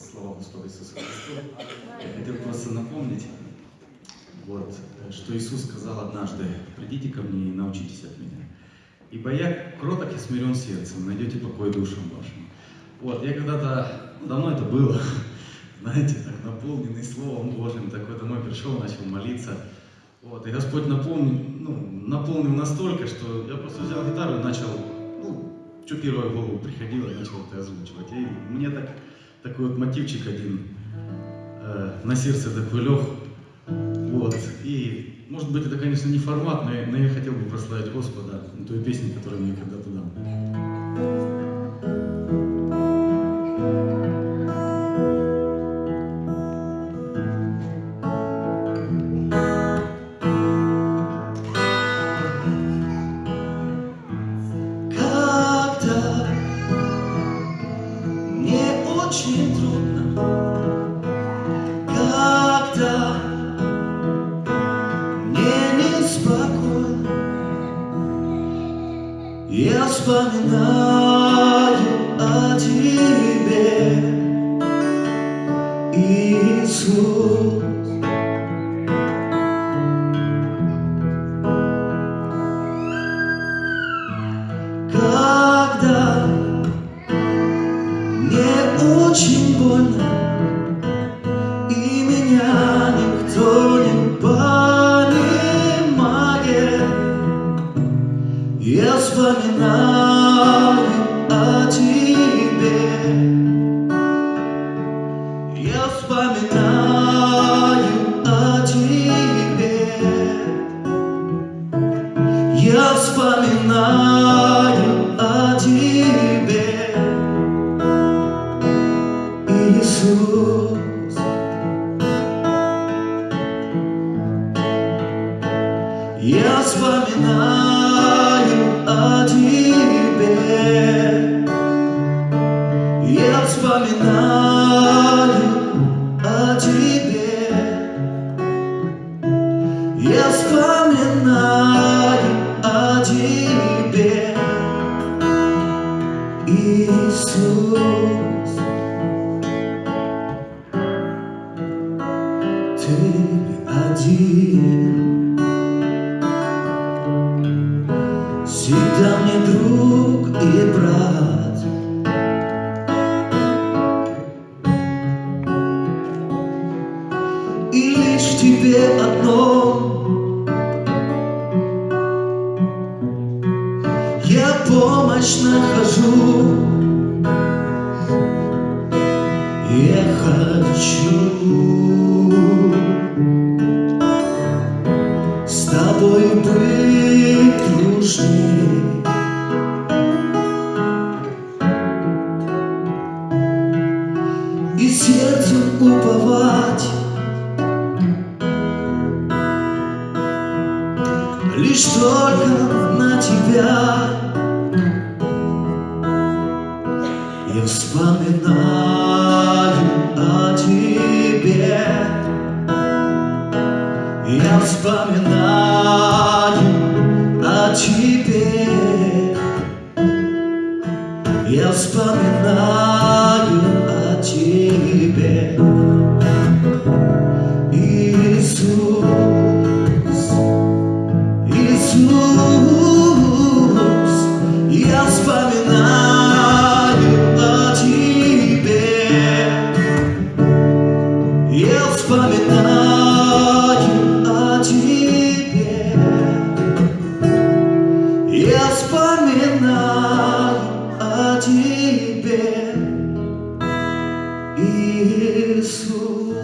Слава Господу Иисусу Христу. Я хотел просто напомнить, вот, что Иисус сказал однажды, «Придите ко мне и научитесь от меня, ибо я кроток и смирен сердцем, найдете покой душам вашим». Вот, я когда-то, ну, давно это было, знаете, так наполненный Словом Божьим, такой домой пришел, начал молиться. Вот, и Господь наполнил, ну, наполнил настолько, что я просто взял гитару и начал, ну, что первое в голову приходило, начал это озвучивать. И мне так, такой вот мотивчик один э, на сердце такой лег. Вот. И, может быть, это, конечно, не формат, но я, но я хотел бы прославить Господа той песней, которую мне когда-то очень трудно, когда мне неспокойно, я вспоминаю о тебе, Иисус. Больно И меня никто не понимает. Я вспоминаю о тебе. Я вспоминаю о тебе. Я вспоминаю Я вспоминаю о тебе, я вспоминаю о тебе. Я вспоминаю о тебе, Иисус. Всегда мне друг и брат. И лишь в тебе одном Я помощь нахожу Я хочу Лишь только на тебя. Я вспоминаю о тебе. Я вспоминаю о тебе. Я вспоминаю о тебе. Иисус. Jesús.